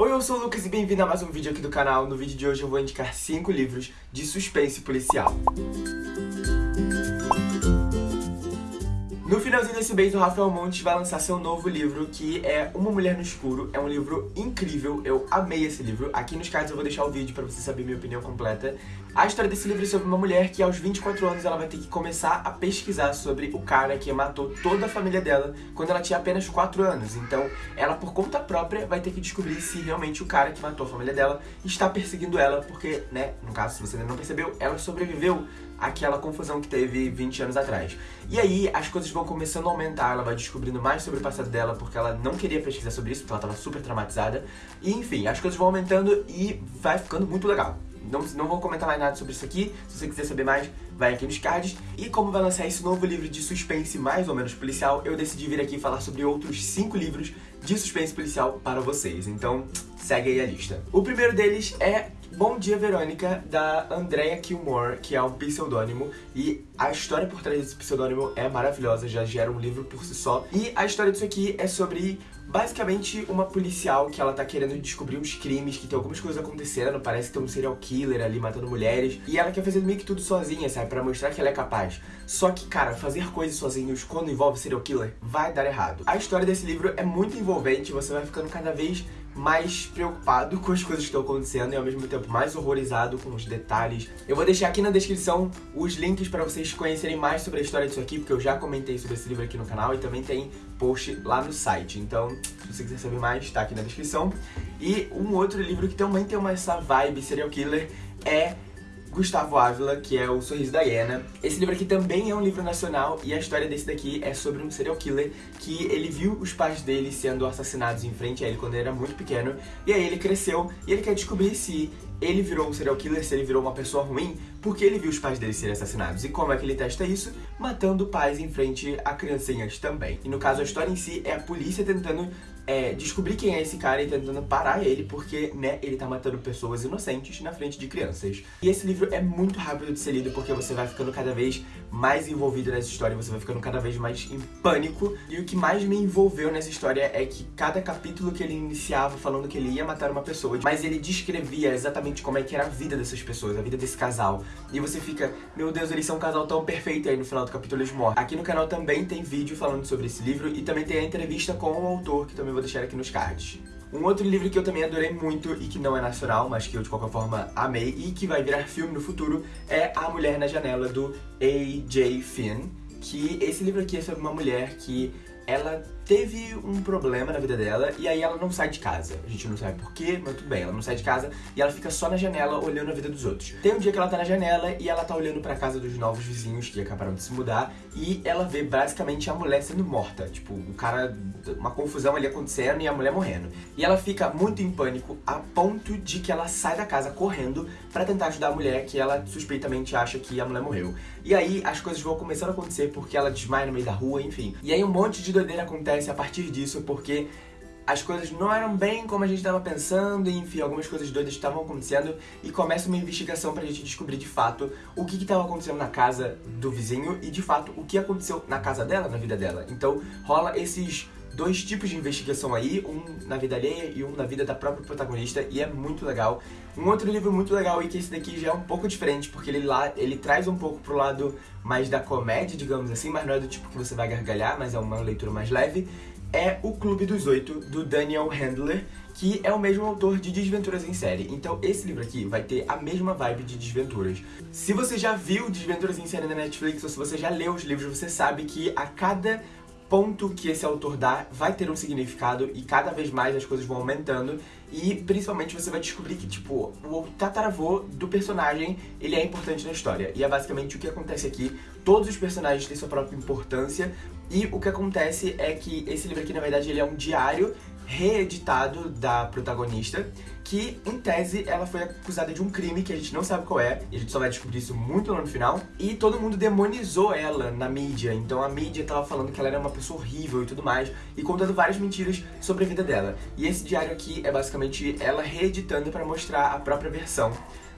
Oi, eu sou o Lucas e bem-vindo a mais um vídeo aqui do canal. No vídeo de hoje eu vou indicar 5 livros de suspense policial. Finalzinho desse mês, o Rafael Montes vai lançar seu novo livro, que é Uma Mulher no Escuro. É um livro incrível, eu amei esse livro. Aqui nos cards eu vou deixar o vídeo pra você saber minha opinião completa. A história desse livro é sobre uma mulher que aos 24 anos ela vai ter que começar a pesquisar sobre o cara que matou toda a família dela quando ela tinha apenas 4 anos. Então, ela por conta própria vai ter que descobrir se realmente o cara que matou a família dela está perseguindo ela, porque, né, no caso, se você ainda não percebeu, ela sobreviveu àquela confusão que teve 20 anos atrás. E aí, as coisas vão começando a aumentar, ela vai descobrindo mais sobre o passado dela, porque ela não queria pesquisar sobre isso, porque ela estava super traumatizada. E enfim, as coisas vão aumentando e vai ficando muito legal. Não, não vou comentar mais nada sobre isso aqui, se você quiser saber mais, vai aqui nos cards. E como vai lançar esse novo livro de suspense mais ou menos policial, eu decidi vir aqui falar sobre outros 5 livros de suspense policial para vocês. Então, segue aí a lista. O primeiro deles é Bom Dia Verônica, da Andrea Kilmore, que é um pseudônimo, e a história por trás desse pseudônimo é maravilhosa, já gera um livro por si só. E a história disso aqui é sobre basicamente uma policial que ela tá querendo descobrir uns crimes, que tem algumas coisas acontecendo, parece que tem um serial killer ali matando mulheres, e ela quer fazer meio que tudo sozinha, sabe, pra mostrar que ela é capaz. Só que, cara, fazer coisas sozinhos quando envolve serial killer vai dar errado. A história desse livro é muito envolvente, você vai ficando cada vez mais preocupado com as coisas que estão acontecendo e ao mesmo tempo mais horrorizado com os detalhes. Eu vou deixar aqui na descrição os links para vocês conhecerem mais sobre a história disso aqui, porque eu já comentei sobre esse livro aqui no canal e também tem post lá no site. Então, se você quiser saber mais, tá aqui na descrição. E um outro livro que também tem uma essa vibe serial killer é Gustavo Ávila, que é o Sorriso da Hiena. Esse livro aqui também é um livro nacional e a história desse daqui é sobre um serial killer que ele viu os pais dele sendo assassinados em frente a ele quando ele era muito pequeno e aí ele cresceu e ele quer descobrir se ele virou um serial killer, se ele virou uma pessoa ruim, porque ele viu os pais dele serem assassinados. E como é que ele testa isso? Matando pais em frente a criancinhas também. E no caso, a história em si é a polícia tentando é, descobrir quem é esse cara e tentando parar ele, porque, né, ele tá matando pessoas inocentes na frente de crianças. E esse livro é muito rápido de ser lido, porque você vai ficando cada vez mais envolvido nessa história, você vai ficando cada vez mais em pânico. E o que mais me envolveu nessa história é que cada capítulo que ele iniciava falando que ele ia matar uma pessoa, mas ele descrevia exatamente como é que era a vida dessas pessoas, a vida desse casal. E você fica, meu Deus, eles são um casal tão perfeito, e aí no final do capítulo eles morrem. Aqui no canal também tem vídeo falando sobre esse livro, e também tem a entrevista com o autor, que também vou deixar aqui nos cards. Um outro livro que eu também adorei muito e que não é nacional, mas que eu de qualquer forma amei e que vai virar filme no futuro é A Mulher na Janela, do A.J. Finn. Que esse livro aqui é sobre uma mulher que ela teve um problema na vida dela e aí ela não sai de casa. A gente não sabe porquê, mas tudo bem, ela não sai de casa e ela fica só na janela olhando a vida dos outros. Tem um dia que ela tá na janela e ela tá olhando pra casa dos novos vizinhos que acabaram de se mudar e ela vê basicamente a mulher sendo morta. Tipo, o cara, uma confusão ali acontecendo e a mulher morrendo. E ela fica muito em pânico a ponto de que ela sai da casa correndo pra tentar ajudar a mulher que ela suspeitamente acha que a mulher morreu. E aí as coisas vão começando a acontecer porque ela desmaia no meio da rua, enfim. E aí um monte de doideira acontece a partir disso, porque as coisas não eram bem como a gente estava pensando, enfim, algumas coisas doidas estavam acontecendo e começa uma investigação pra gente descobrir de fato o que estava acontecendo na casa do vizinho e de fato o que aconteceu na casa dela, na vida dela. Então rola esses dois tipos de investigação aí, um na vida alheia e um na vida da própria protagonista, e é muito legal. Um outro livro muito legal e que esse daqui já é um pouco diferente, porque ele lá ele traz um pouco pro lado mais da comédia, digamos assim, mas não é do tipo que você vai gargalhar, mas é uma leitura mais leve, é O Clube dos Oito, do Daniel Handler, que é o mesmo autor de Desventuras em Série. Então esse livro aqui vai ter a mesma vibe de Desventuras. Se você já viu Desventuras em Série na Netflix, ou se você já leu os livros, você sabe que a cada ponto que esse autor dá vai ter um significado e cada vez mais as coisas vão aumentando e principalmente você vai descobrir que, tipo, o tataravô do personagem, ele é importante na história. E é basicamente o que acontece aqui. Todos os personagens têm sua própria importância e o que acontece é que esse livro aqui, na verdade, ele é um diário reeditado da protagonista, que, em tese, ela foi acusada de um crime que a gente não sabe qual é, e a gente só vai descobrir isso muito lá no final, e todo mundo demonizou ela na mídia, então a mídia tava falando que ela era uma pessoa horrível e tudo mais, e contando várias mentiras sobre a vida dela. E esse diário aqui é basicamente ela reeditando para mostrar a própria versão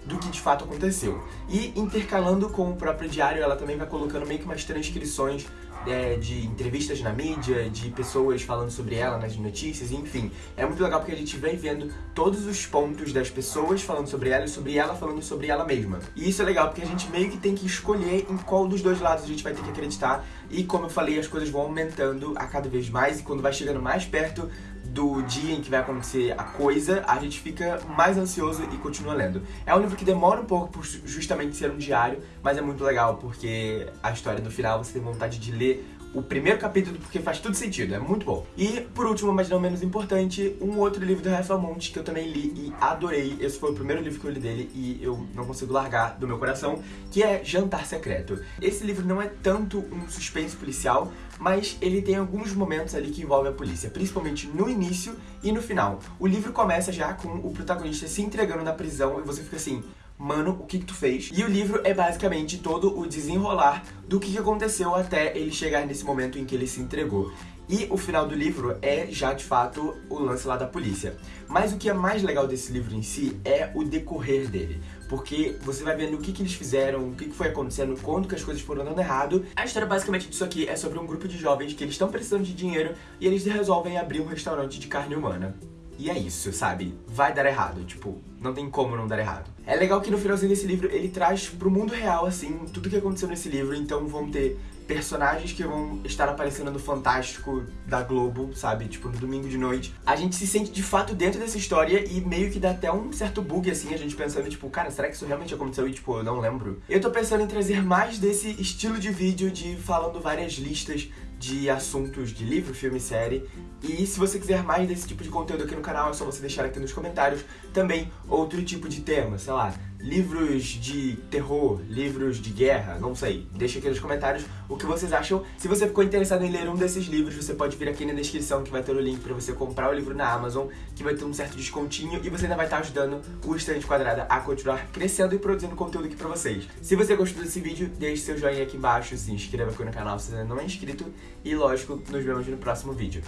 do que de fato aconteceu. E intercalando com o próprio diário, ela também vai colocando meio que umas transcrições é, de entrevistas na mídia, de pessoas falando sobre ela nas notícias, enfim. É muito legal porque a gente vem vendo todos os pontos das pessoas falando sobre ela e sobre ela falando sobre ela mesma. E isso é legal porque a gente meio que tem que escolher em qual dos dois lados a gente vai ter que acreditar. E como eu falei, as coisas vão aumentando a cada vez mais e quando vai chegando mais perto do dia em que vai acontecer a coisa, a gente fica mais ansioso e continua lendo. É um livro que demora um pouco por justamente ser um diário, mas é muito legal porque a história do final você tem vontade de ler o primeiro capítulo porque faz tudo sentido, é muito bom. E, por último, mas não menos importante, um outro livro do Rafael Monte que eu também li e adorei. Esse foi o primeiro livro que eu li dele e eu não consigo largar do meu coração, que é Jantar Secreto. Esse livro não é tanto um suspense policial, mas ele tem alguns momentos ali que envolvem a polícia, principalmente no início e no final. O livro começa já com o protagonista se entregando na prisão e você fica assim, mano, o que que tu fez? E o livro é basicamente todo o desenrolar do que, que aconteceu até ele chegar nesse momento em que ele se entregou. E o final do livro é já de fato o lance lá da polícia. Mas o que é mais legal desse livro em si é o decorrer dele. Porque você vai vendo o que, que eles fizeram, o que, que foi acontecendo, quando que as coisas foram dando errado. A história basicamente disso aqui é sobre um grupo de jovens que eles estão precisando de dinheiro e eles resolvem abrir um restaurante de carne humana. E é isso, sabe? Vai dar errado, tipo, não tem como não dar errado. É legal que no finalzinho desse livro ele traz pro mundo real, assim, tudo que aconteceu nesse livro, então vão ter personagens que vão estar aparecendo no Fantástico da Globo, sabe? Tipo, no domingo de noite. A gente se sente de fato dentro dessa história e meio que dá até um certo bug, assim, a gente pensando, tipo, cara, será que isso realmente aconteceu? E, tipo, eu não lembro. Eu tô pensando em trazer mais desse estilo de vídeo de falando várias listas de assuntos de livro, filme e série. E se você quiser mais desse tipo de conteúdo aqui no canal, é só você deixar aqui nos comentários também outro tipo de tema, sei lá, livros de terror, livros de guerra, não sei. Deixa aqui nos comentários o que vocês acham. Se você ficou interessado em ler um desses livros, você pode vir aqui na descrição que vai ter o link pra você comprar o livro na Amazon, que vai ter um certo descontinho e você ainda vai estar ajudando o Estante Quadrada a continuar crescendo e produzindo conteúdo aqui pra vocês. Se você gostou desse vídeo, deixe seu joinha aqui embaixo, se inscreva aqui no canal se ainda não é inscrito e, lógico, nos vemos no próximo vídeo.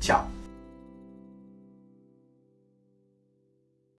Tchau!